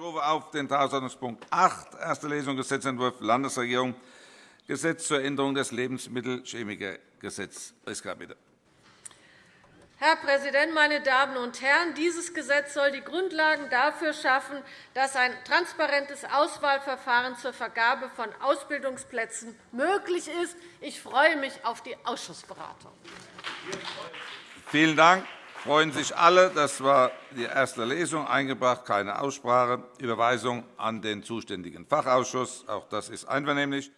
rufe auf den Tagesordnungspunkt 8, erste Lesung Gesetzentwurf Landesregierung, Gesetz zur Änderung des Lebensmittelchemikergesetzes. Priska, bitte. Herr Präsident, meine Damen und Herren! Dieses Gesetz soll die Grundlagen dafür schaffen, dass ein transparentes Auswahlverfahren zur Vergabe von Ausbildungsplätzen möglich ist. Ich freue mich auf die Ausschussberatung. Vielen Dank. Freuen sich alle. Das war die erste Lesung. Eingebracht keine Aussprache. Überweisung an den zuständigen Fachausschuss. Auch das ist einvernehmlich.